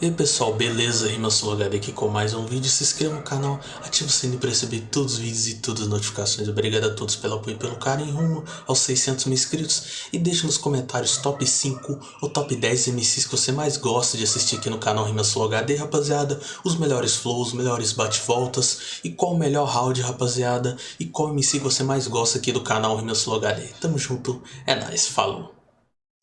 E aí pessoal, beleza? RimaSoloHD aqui com mais um vídeo. Se inscreva no canal, ative o sininho para receber todos os vídeos e todas as notificações. Obrigado a todos pelo apoio e pelo carinho rumo aos 600 mil inscritos. E deixe nos comentários top 5 ou top 10 MCs que você mais gosta de assistir aqui no canal RimaSoloHD, rapaziada. Os melhores flows, os melhores bate-voltas e qual o melhor round, rapaziada. E qual MC você mais gosta aqui do canal RimaSoloHD. Tamo junto, é nóis, falou!